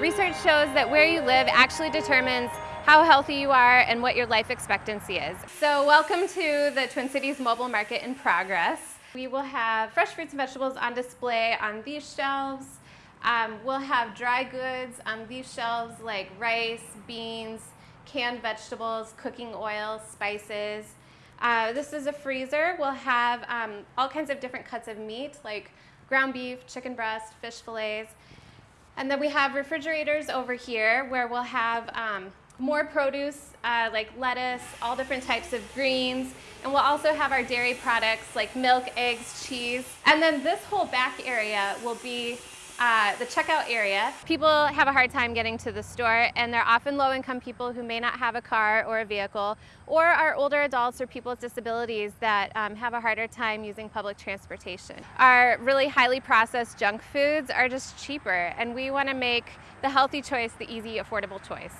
Research shows that where you live actually determines how healthy you are and what your life expectancy is. So welcome to the Twin Cities Mobile Market in progress. We will have fresh fruits and vegetables on display on these shelves. Um, we'll have dry goods on these shelves like rice, beans, canned vegetables, cooking oil, spices. Uh, this is a freezer. We'll have um, all kinds of different cuts of meat like ground beef, chicken breast, fish fillets. And then we have refrigerators over here where we'll have um, more produce uh, like lettuce, all different types of greens, and we'll also have our dairy products like milk, eggs, cheese. And then this whole back area will be uh, the checkout area. People have a hard time getting to the store and they're often low-income people who may not have a car or a vehicle or are older adults or people with disabilities that um, have a harder time using public transportation. Our really highly processed junk foods are just cheaper and we want to make the healthy choice the easy, affordable choice.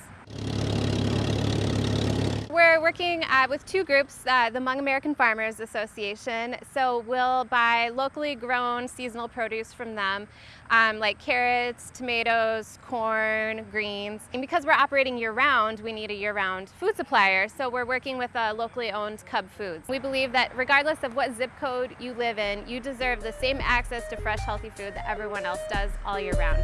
We're working uh, with two groups, uh, the Hmong American Farmers Association. So we'll buy locally grown seasonal produce from them, um, like carrots, tomatoes, corn, greens. And because we're operating year-round, we need a year-round food supplier. So we're working with a locally owned Cub Foods. We believe that regardless of what zip code you live in, you deserve the same access to fresh, healthy food that everyone else does all year round.